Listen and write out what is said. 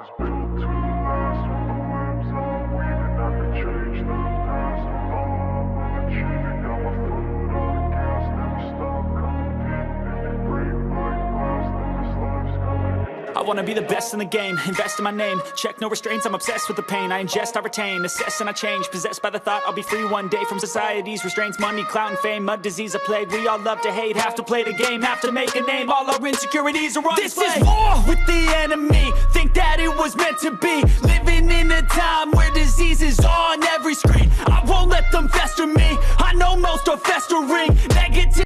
was built to last with the limbs that I'm breathing. I could change the past. All achieving. Got my foot on the gas, never stop competing. If you break like glass, then this life's gonna. I wanna be the best in the game, invest in my name Check no restraints, I'm obsessed with the pain I ingest, I retain, assess and I change Possessed by the thought I'll be free one day From society's restraints, money, clout and fame Mud disease, a plague, we all love to hate Have to play the game, have to make a name All our insecurities are on This display is war with the enemy Think that it was meant to be. Living in a time where disease is on every screen. I won't let them fester me. I know most are festering. Negative